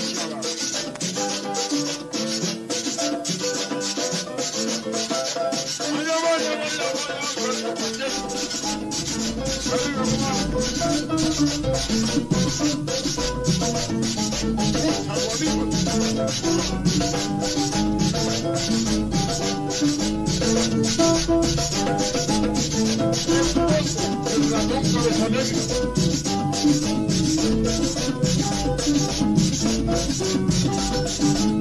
çalışmalar. Thank you. すいません。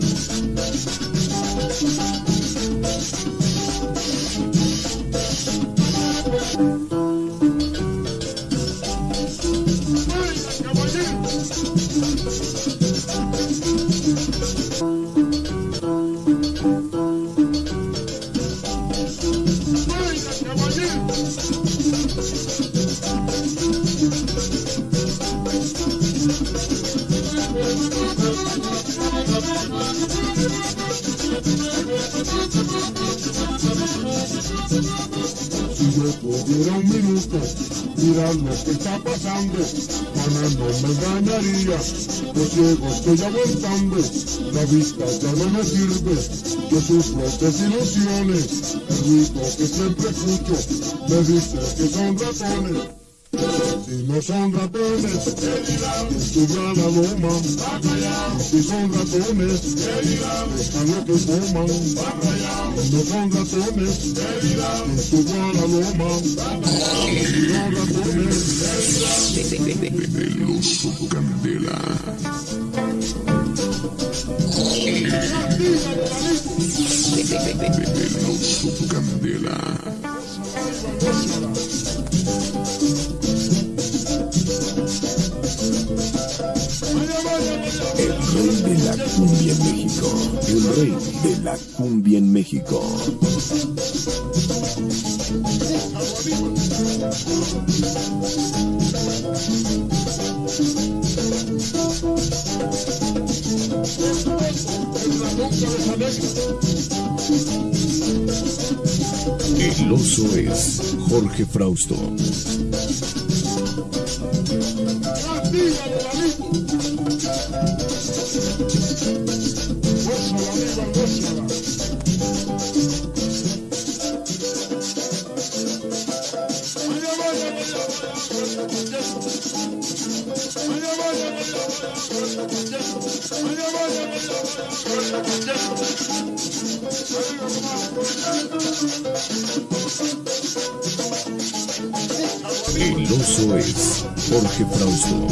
Si yo pudiera un minuto mirar lo que está pasando, Juana no me engañaría, los ciegos estoy aguantando, la vista ya no me sirve, yo sufro desilusiones, el ruido que siempre escucho me dice que son ratones. Si no son ratones, ¿qué dirán? Subran a loma. Y si son ratones, ¿qué dirán? Dejan lo que coman. No son ratones, ¿qué dirán? Subran a loma. Y si son ratones, El oso Candela. El oso Candela. Rey de la cumbia en México. El rey de la cumbia en México. El oso es Jorge Frausto. El oso es Jorge Frausto.